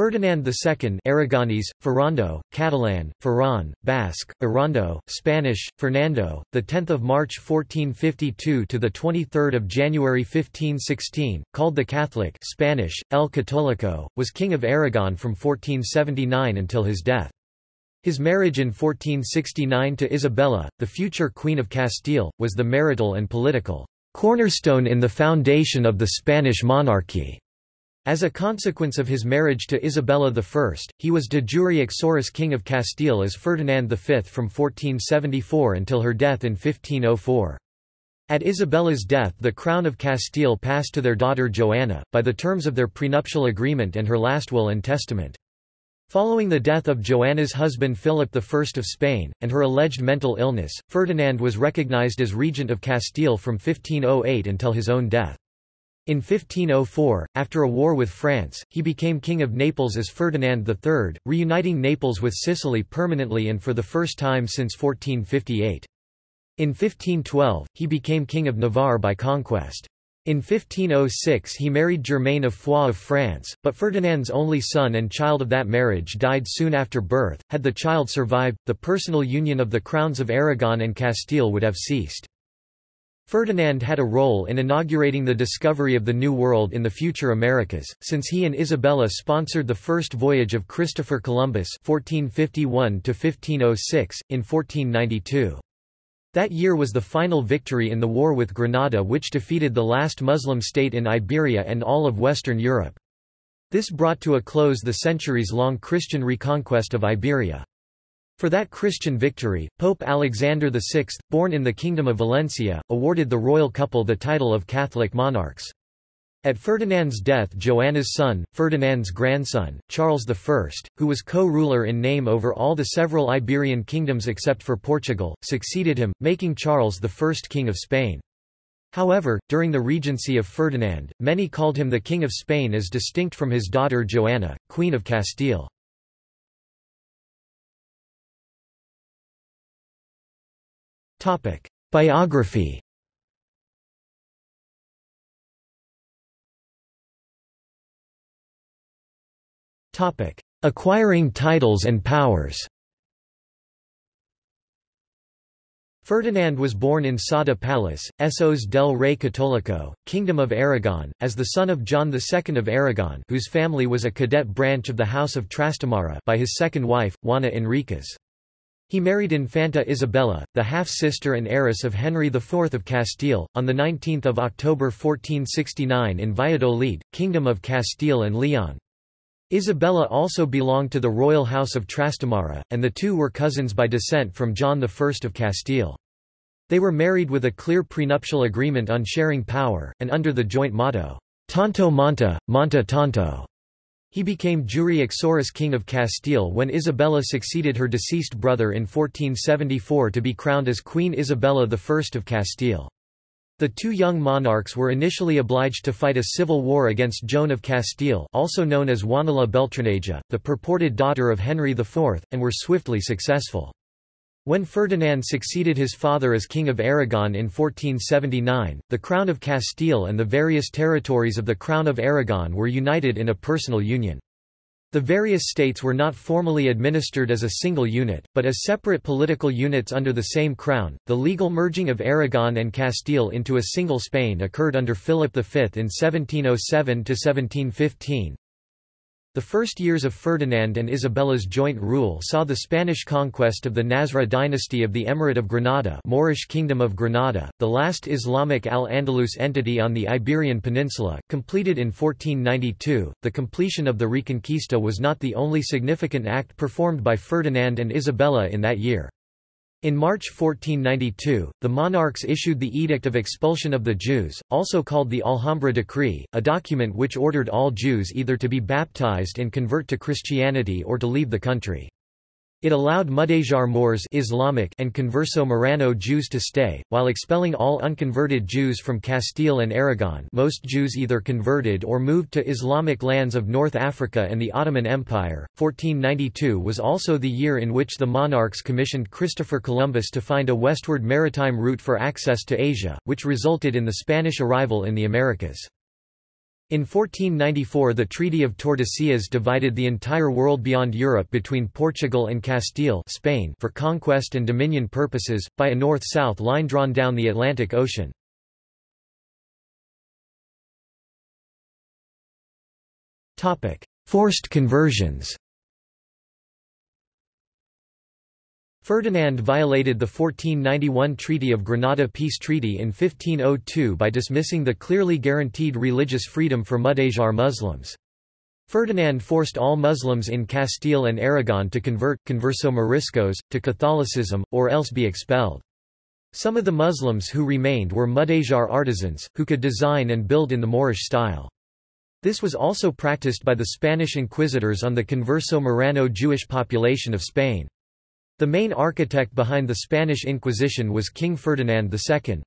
Ferdinand II Aragonese, Ferrando, Catalan, Ferran, Basque, Errando, Spanish, Fernando, 10 March 1452 to 23 January 1516, called the Catholic Spanish, El Católico, was King of Aragon from 1479 until his death. His marriage in 1469 to Isabella, the future Queen of Castile, was the marital and political cornerstone in the foundation of the Spanish monarchy. As a consequence of his marriage to Isabella I, he was de jure uxoris King of Castile as Ferdinand V from 1474 until her death in 1504. At Isabella's death the crown of Castile passed to their daughter Joanna, by the terms of their prenuptial agreement and her last will and testament. Following the death of Joanna's husband Philip I of Spain, and her alleged mental illness, Ferdinand was recognized as regent of Castile from 1508 until his own death. In 1504, after a war with France, he became King of Naples as Ferdinand III, reuniting Naples with Sicily permanently and for the first time since 1458. In 1512, he became King of Navarre by conquest. In 1506 he married Germaine of Foix of France, but Ferdinand's only son and child of that marriage died soon after birth. Had the child survived, the personal union of the crowns of Aragon and Castile would have ceased. Ferdinand had a role in inaugurating the discovery of the New World in the future Americas, since he and Isabella sponsored the first voyage of Christopher Columbus 1451 in 1492. That year was the final victory in the war with Granada which defeated the last Muslim state in Iberia and all of Western Europe. This brought to a close the centuries-long Christian reconquest of Iberia. For that Christian victory, Pope Alexander VI, born in the Kingdom of Valencia, awarded the royal couple the title of Catholic monarchs. At Ferdinand's death Joanna's son, Ferdinand's grandson, Charles I, who was co-ruler in name over all the several Iberian kingdoms except for Portugal, succeeded him, making Charles the first king of Spain. However, during the regency of Ferdinand, many called him the King of Spain as distinct from his daughter Joanna, Queen of Castile. Biography. Topic: Acquiring titles and powers. Ferdinand was born in Sada Palace, Sos del Rey Católico, Kingdom of Aragon, as the son of John II of Aragon whose family was a cadet branch of the House of Trastamara by his second wife, Juana Enríquez. He married Infanta Isabella, the half-sister and heiress of Henry IV of Castile, on 19 October 1469 in Valladolid, Kingdom of Castile and Leon. Isabella also belonged to the royal house of Trastamara, and the two were cousins by descent from John I of Castile. They were married with a clear prenuptial agreement on sharing power, and under the joint motto, Tanto monta, monta tanto. He became jure uxoris King of Castile when Isabella succeeded her deceased brother in 1474 to be crowned as Queen Isabella I of Castile. The two young monarchs were initially obliged to fight a civil war against Joan of Castile also known as Juana Beltraneja, the purported daughter of Henry IV, and were swiftly successful. When Ferdinand succeeded his father as King of Aragon in 1479, the Crown of Castile and the various territories of the Crown of Aragon were united in a personal union. The various states were not formally administered as a single unit, but as separate political units under the same crown. The legal merging of Aragon and Castile into a single Spain occurred under Philip V in 1707 1715, the first years of Ferdinand and Isabella's joint rule saw the Spanish conquest of the Nasrid dynasty of the Emirate of Granada Moorish Kingdom of Granada, the last Islamic al-Andalus entity on the Iberian Peninsula, completed in 1492. The completion of the Reconquista was not the only significant act performed by Ferdinand and Isabella in that year. In March 1492, the monarchs issued the Edict of Expulsion of the Jews, also called the Alhambra Decree, a document which ordered all Jews either to be baptized and convert to Christianity or to leave the country. It allowed Mudejar Moors Islamic and Converso Marrano Jews to stay, while expelling all unconverted Jews from Castile and Aragon most Jews either converted or moved to Islamic lands of North Africa and the Ottoman Empire. 1492 was also the year in which the monarchs commissioned Christopher Columbus to find a westward maritime route for access to Asia, which resulted in the Spanish arrival in the Americas. In 1494 the Treaty of Tordesillas divided the entire world beyond Europe between Portugal and Castile Spain for conquest and dominion purposes, by a north-south line drawn down the Atlantic Ocean. Forced conversions Ferdinand violated the 1491 Treaty of Granada Peace Treaty in 1502 by dismissing the clearly guaranteed religious freedom for Mudejar Muslims. Ferdinand forced all Muslims in Castile and Aragon to convert converso Moriscos, to Catholicism, or else be expelled. Some of the Muslims who remained were Mudejar artisans, who could design and build in the Moorish style. This was also practiced by the Spanish inquisitors on the converso Marrano Jewish population of Spain. The main architect behind the Spanish Inquisition was King Ferdinand II.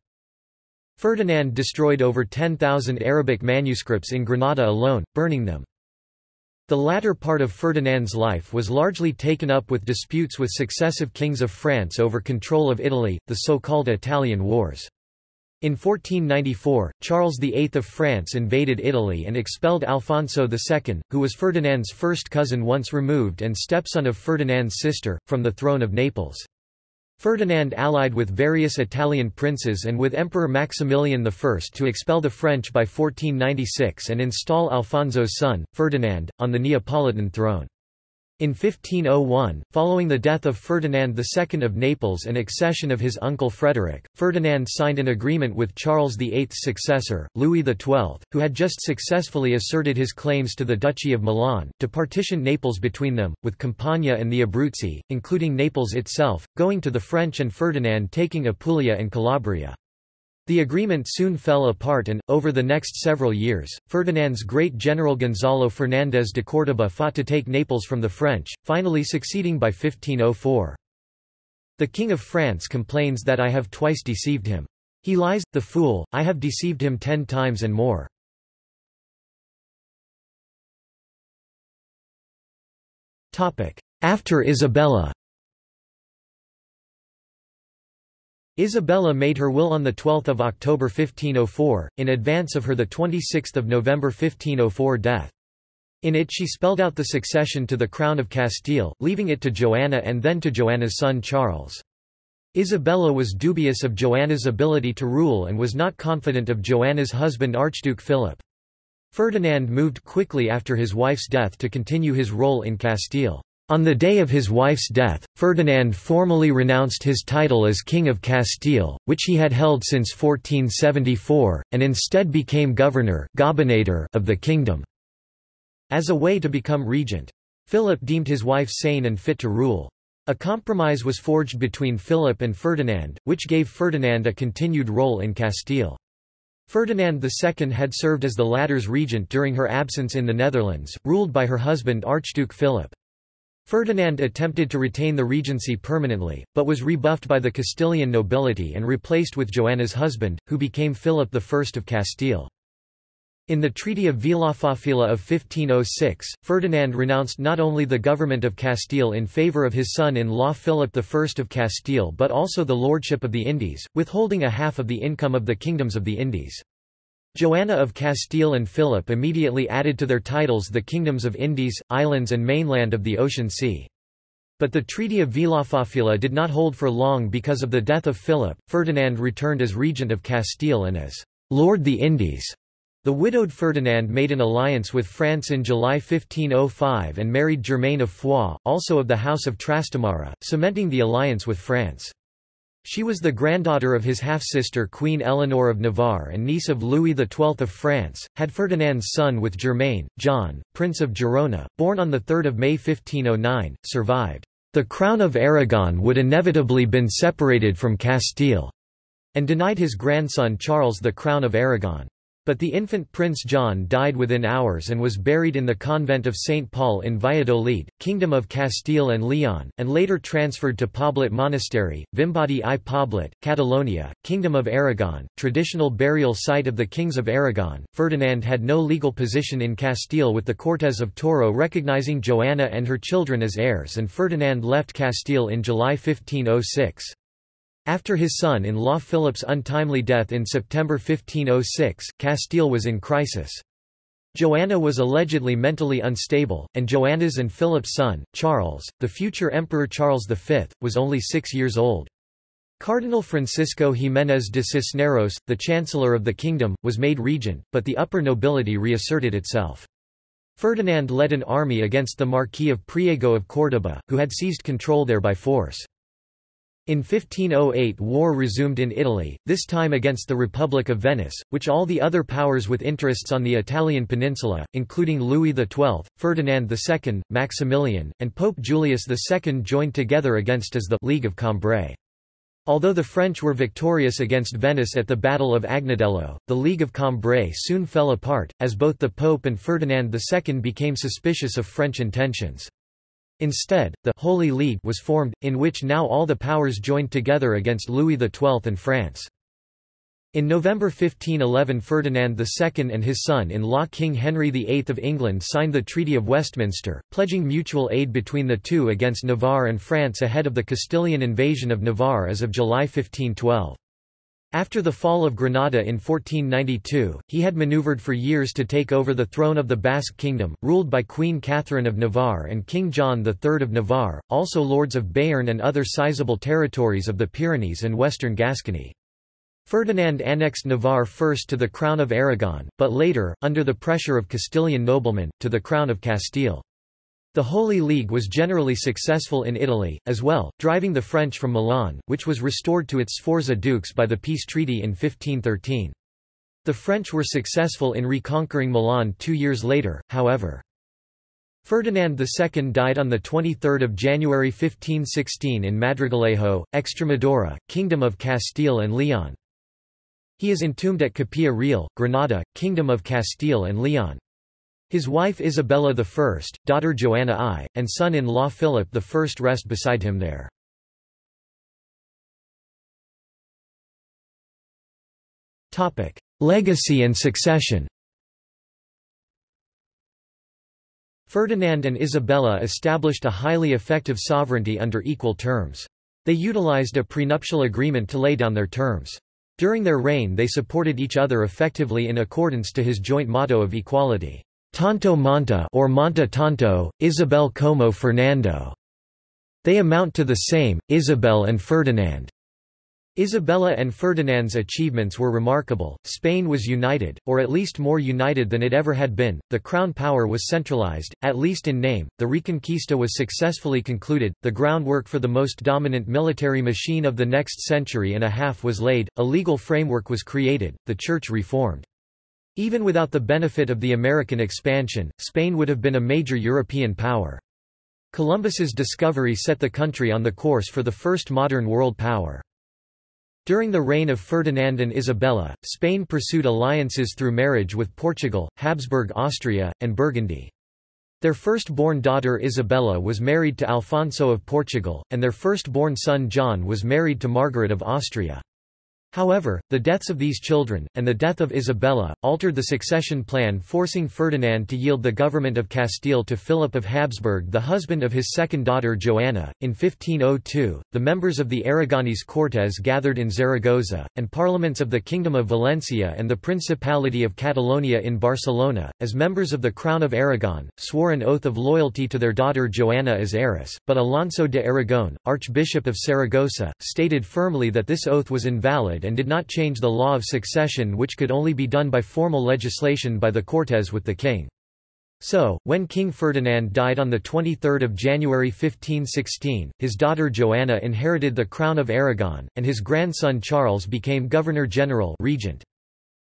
Ferdinand destroyed over 10,000 Arabic manuscripts in Granada alone, burning them. The latter part of Ferdinand's life was largely taken up with disputes with successive kings of France over control of Italy, the so-called Italian Wars. In 1494, Charles VIII of France invaded Italy and expelled Alfonso II, who was Ferdinand's first cousin once removed and stepson of Ferdinand's sister, from the throne of Naples. Ferdinand allied with various Italian princes and with Emperor Maximilian I to expel the French by 1496 and install Alfonso's son, Ferdinand, on the Neapolitan throne. In 1501, following the death of Ferdinand II of Naples and accession of his uncle Frederick, Ferdinand signed an agreement with Charles VIII's successor, Louis XII, who had just successfully asserted his claims to the Duchy of Milan, to partition Naples between them, with Campania and the Abruzzi, including Naples itself, going to the French and Ferdinand taking Apulia and Calabria. The agreement soon fell apart and, over the next several years, Ferdinand's great general Gonzalo Fernández de Córdoba fought to take Naples from the French, finally succeeding by 1504. The King of France complains that I have twice deceived him. He lies, the fool, I have deceived him ten times and more. After Isabella Isabella made her will on 12 October 1504, in advance of her 26 November 1504 death. In it she spelled out the succession to the crown of Castile, leaving it to Joanna and then to Joanna's son Charles. Isabella was dubious of Joanna's ability to rule and was not confident of Joanna's husband Archduke Philip. Ferdinand moved quickly after his wife's death to continue his role in Castile. On the day of his wife's death, Ferdinand formally renounced his title as King of Castile, which he had held since 1474, and instead became governor of the kingdom. As a way to become regent. Philip deemed his wife sane and fit to rule. A compromise was forged between Philip and Ferdinand, which gave Ferdinand a continued role in Castile. Ferdinand II had served as the latter's regent during her absence in the Netherlands, ruled by her husband Archduke Philip. Ferdinand attempted to retain the regency permanently, but was rebuffed by the Castilian nobility and replaced with Joanna's husband, who became Philip I of Castile. In the Treaty of Villafafila of 1506, Ferdinand renounced not only the government of Castile in favour of his son-in-law Philip I of Castile but also the lordship of the Indies, withholding a half of the income of the kingdoms of the Indies. Joanna of Castile and Philip immediately added to their titles the kingdoms of Indies, islands and mainland of the Ocean Sea. But the Treaty of Villafafila did not hold for long because of the death of Philip. Ferdinand returned as regent of Castile and as Lord the Indies. The widowed Ferdinand made an alliance with France in July 1505 and married Germaine of Foix, also of the House of Trastamara, cementing the alliance with France. She was the granddaughter of his half-sister Queen Eleanor of Navarre and niece of Louis XII of France, had Ferdinand's son with Germaine, John, Prince of Girona, born on 3 May 1509, survived. The crown of Aragon would inevitably been separated from Castile, and denied his grandson Charles the crown of Aragon. But the infant Prince John died within hours and was buried in the convent of St. Paul in Valladolid, Kingdom of Castile and Leon, and later transferred to Poblet Monastery, Vimbodí i Poblet, Catalonia, Kingdom of Aragon, traditional burial site of the kings of Aragon. Ferdinand had no legal position in Castile with the Cortes of Toro recognizing Joanna and her children as heirs and Ferdinand left Castile in July 1506. After his son-in-law Philip's untimely death in September 1506, Castile was in crisis. Joanna was allegedly mentally unstable, and Joanna's and Philip's son, Charles, the future Emperor Charles V, was only six years old. Cardinal Francisco Jiménez de Cisneros, the Chancellor of the kingdom, was made regent, but the upper nobility reasserted itself. Ferdinand led an army against the Marquis of Priego of Córdoba, who had seized control there by force. In 1508 war resumed in Italy, this time against the Republic of Venice, which all the other powers with interests on the Italian peninsula, including Louis XII, Ferdinand II, Maximilian, and Pope Julius II joined together against as the League of Cambrai. Although the French were victorious against Venice at the Battle of Agnadello, the League of Cambrai soon fell apart, as both the Pope and Ferdinand II became suspicious of French intentions. Instead, the Holy League was formed, in which now all the powers joined together against Louis XII and France. In November 1511 Ferdinand II and his son-in-law King Henry VIII of England signed the Treaty of Westminster, pledging mutual aid between the two against Navarre and France ahead of the Castilian invasion of Navarre as of July 1512. After the fall of Granada in 1492, he had maneuvered for years to take over the throne of the Basque Kingdom, ruled by Queen Catherine of Navarre and King John III of Navarre, also lords of Béarn and other sizable territories of the Pyrenees and western Gascony. Ferdinand annexed Navarre first to the Crown of Aragon, but later, under the pressure of Castilian noblemen, to the Crown of Castile. The Holy League was generally successful in Italy, as well, driving the French from Milan, which was restored to its Sforza dukes by the peace treaty in 1513. The French were successful in reconquering Milan two years later, however. Ferdinand II died on 23 January 1516 in Madrigalejo, Extremadura, Kingdom of Castile and Leon. He is entombed at Capilla Real, Granada, Kingdom of Castile and Leon. His wife Isabella I, daughter Joanna I, and son-in-law Philip I rest beside him there. Legacy and succession Ferdinand and Isabella established a highly effective sovereignty under equal terms. They utilized a prenuptial agreement to lay down their terms. During their reign they supported each other effectively in accordance to his joint motto of equality. Tanto Monta or Monta Tanto, Isabel como Fernando. They amount to the same, Isabel and Ferdinand. Isabella and Ferdinand's achievements were remarkable. Spain was united, or at least more united than it ever had been. The crown power was centralized, at least in name. The Reconquista was successfully concluded. The groundwork for the most dominant military machine of the next century and a half was laid. A legal framework was created. The church reformed. Even without the benefit of the American expansion, Spain would have been a major European power. Columbus's discovery set the country on the course for the first modern world power. During the reign of Ferdinand and Isabella, Spain pursued alliances through marriage with Portugal, Habsburg Austria, and Burgundy. Their first-born daughter Isabella was married to Alfonso of Portugal, and their first-born son John was married to Margaret of Austria. However, the deaths of these children, and the death of Isabella, altered the succession plan forcing Ferdinand to yield the government of Castile to Philip of Habsburg the husband of his second daughter Joanna. In 1502, the members of the Aragonese Cortes gathered in Zaragoza, and parliaments of the Kingdom of Valencia and the Principality of Catalonia in Barcelona, as members of the Crown of Aragon, swore an oath of loyalty to their daughter Joanna as heiress, but Alonso de Aragon, Archbishop of Saragossa, stated firmly that this oath was invalid and did not change the law of succession which could only be done by formal legislation by the Cortes with the king. So, when King Ferdinand died on 23 January 1516, his daughter Joanna inherited the crown of Aragon, and his grandson Charles became Governor-General regent.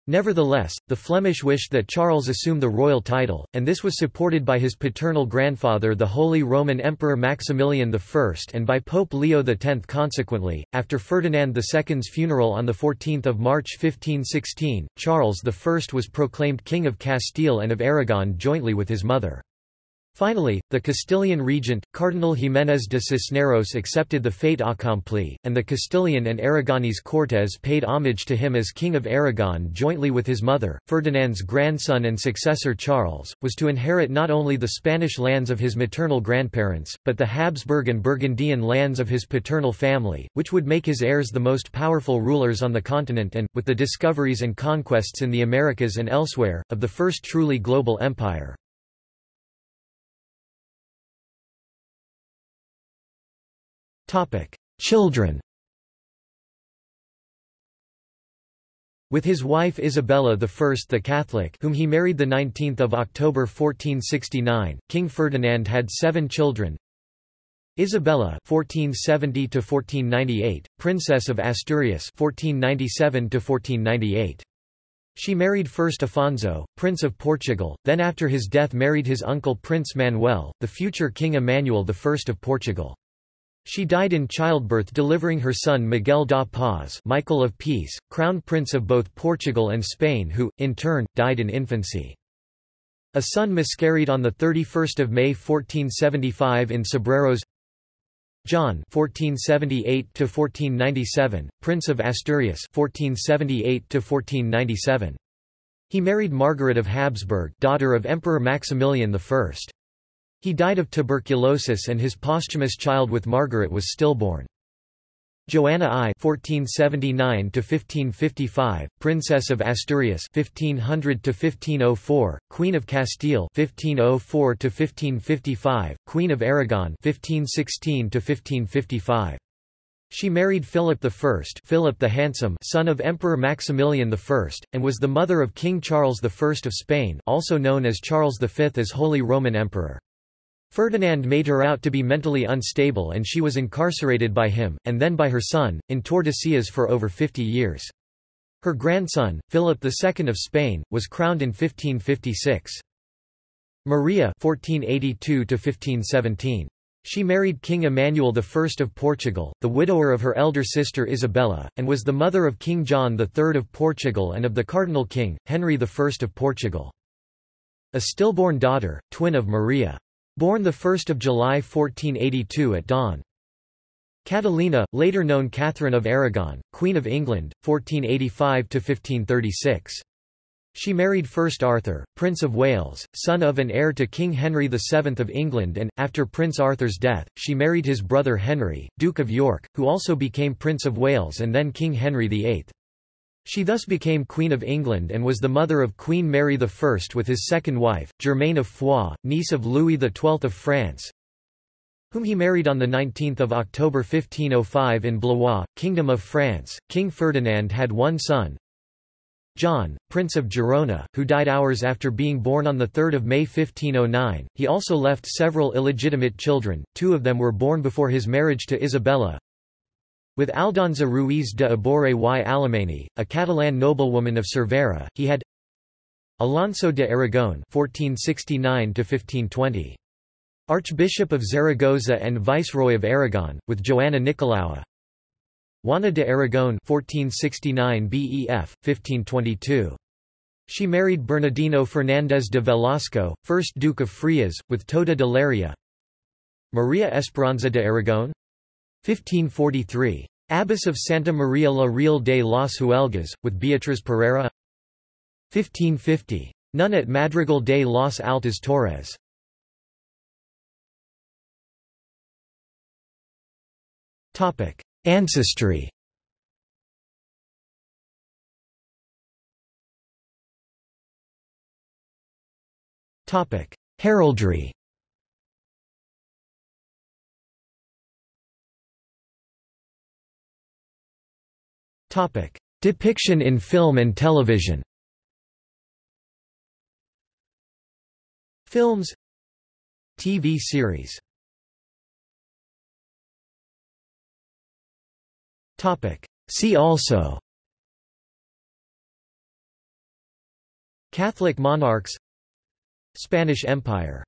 Nevertheless, the Flemish wished that Charles assume the royal title, and this was supported by his paternal grandfather the Holy Roman Emperor Maximilian I and by Pope Leo X. Consequently, after Ferdinand II's funeral on 14 March 1516, Charles I was proclaimed King of Castile and of Aragon jointly with his mother. Finally, the Castilian regent, Cardinal Jiménez de Cisneros accepted the fait accompli, and the Castilian and Aragonese Cortes paid homage to him as King of Aragon jointly with his mother. Ferdinand's grandson and successor Charles, was to inherit not only the Spanish lands of his maternal grandparents, but the Habsburg and Burgundian lands of his paternal family, which would make his heirs the most powerful rulers on the continent and, with the discoveries and conquests in the Americas and elsewhere, of the first truly global empire. Children With his wife Isabella I the Catholic whom he married 19 October 1469, King Ferdinand had seven children Isabella 1470 1498, Princess of Asturias 1497 1498. She married first Afonso, Prince of Portugal, then after his death married his uncle Prince Manuel, the future King Emmanuel I of Portugal. She died in childbirth delivering her son Miguel da Paz Michael of Peace, Crown Prince of both Portugal and Spain who, in turn, died in infancy. A son miscarried on 31 May 1475 in Cebreros John 1478 Prince of Asturias 1478 He married Margaret of Habsburg daughter of Emperor Maximilian I. He died of tuberculosis and his posthumous child with Margaret was stillborn. Joanna I (1479–1555), Princess of Asturias (1500–1504), Queen of Castile (1504–1555), Queen of Aragon (1516–1555). She married Philip I, Philip the Handsome, son of Emperor Maximilian I, and was the mother of King Charles I of Spain, also known as Charles V as Holy Roman Emperor. Ferdinand made her out to be mentally unstable and she was incarcerated by him, and then by her son, in Tordesillas for over 50 years. Her grandson, Philip II of Spain, was crowned in 1556. Maria 1482 She married King Emmanuel I of Portugal, the widower of her elder sister Isabella, and was the mother of King John III of Portugal and of the Cardinal King, Henry I of Portugal. A stillborn daughter, twin of Maria. Born 1 July 1482 at dawn. Catalina, later known Catherine of Aragon, Queen of England, 1485–1536. She married first Arthur, Prince of Wales, son of and heir to King Henry VII of England and, after Prince Arthur's death, she married his brother Henry, Duke of York, who also became Prince of Wales and then King Henry VIII. She thus became Queen of England and was the mother of Queen Mary I with his second wife, Germaine of Foix, niece of Louis XII of France, whom he married on 19 October 1505 in Blois, Kingdom of France. King Ferdinand had one son, John, Prince of Girona, who died hours after being born on 3 May 1509. He also left several illegitimate children, two of them were born before his marriage to Isabella, with Aldonza Ruiz de Abore y Alemany, a Catalan noblewoman of Cervera, he had Alonso de Aragon (1469–1520), Archbishop of Zaragoza and Viceroy of Aragon, with Joanna Nicolaua. Juana de Aragon (1469 BEF, 1522). She married Bernardino Fernández de Velasco, 1st Duke of Frias, with Toda de Leria. Maria Esperanza de Aragon 1543. Abbess of Santa Maria la Real de las Huelgas, with Beatriz Pereira 1550. Nun at Madrigal de las Altas Torres Ancestry Heraldry Depiction in film and television. Films. TV series. See also. Catholic monarchs. Spanish Empire